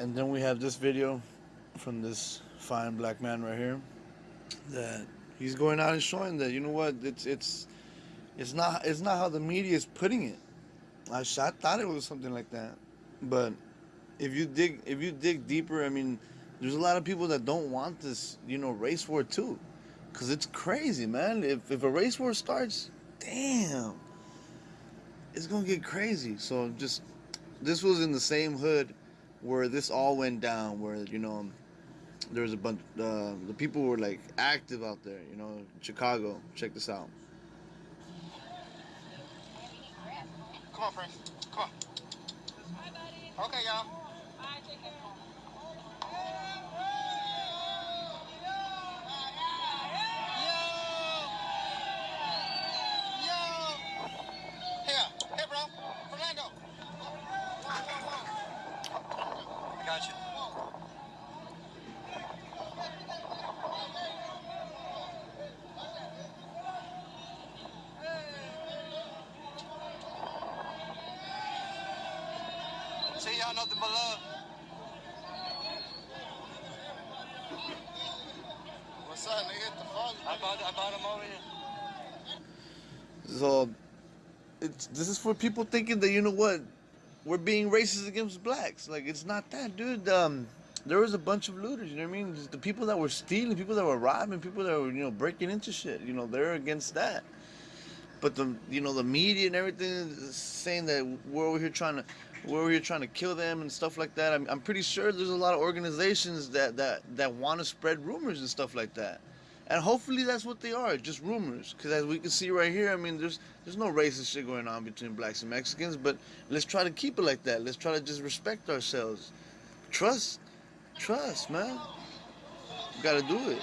and then we have this video from this fine black man right here that he's going out and showing that you know what it's it's it's not it's not how the media is putting it. I, I thought it was something like that, but if you dig if you dig deeper, I mean, there's a lot of people that don't want this you know race war too, because it's crazy, man. If if a race war starts, damn, it's gonna get crazy. So just this was in the same hood where this all went down, where you know there was a bunch. Uh, the people were like active out there. You know, Chicago. Check this out. Come on, Prince. Come on. Okay, y'all. Got See y'all nothing but love. What's up, nigga? The fuck? I bought, I bought him over here. So, it's this is for people thinking that you know what, we're being racist against blacks. Like it's not that, dude. Um, there was a bunch of looters. You know what I mean? Just the people that were stealing, people that were robbing, people that were you know breaking into shit. You know, they're against that. But the you know the media and everything saying that we're over here trying to we're over here trying to kill them and stuff like that. I'm, I'm pretty sure there's a lot of organizations that that that want to spread rumors and stuff like that. And hopefully that's what they are, just rumors. Because as we can see right here, I mean, there's there's no racist shit going on between blacks and Mexicans. But let's try to keep it like that. Let's try to just respect ourselves. Trust, trust, man. You gotta do it.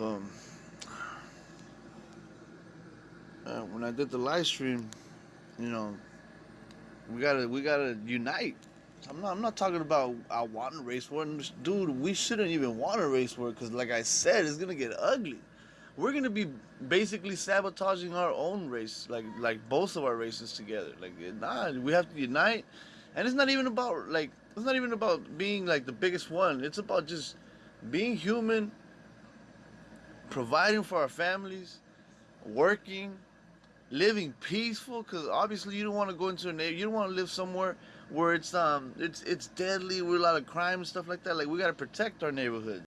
So, uh, when I did the live stream, you know, we gotta we gotta unite. I'm not I'm not talking about I want a race war, dude. We shouldn't even want a race war because, like I said, it's gonna get ugly. We're gonna be basically sabotaging our own race, like like both of our races together. Like nah, we have to unite, and it's not even about like it's not even about being like the biggest one. It's about just being human providing for our families, working, living peaceful. Because obviously you don't want to go into a neighborhood. You don't want to live somewhere where it's um it's it's deadly with a lot of crime and stuff like that. Like we gotta protect our neighborhood.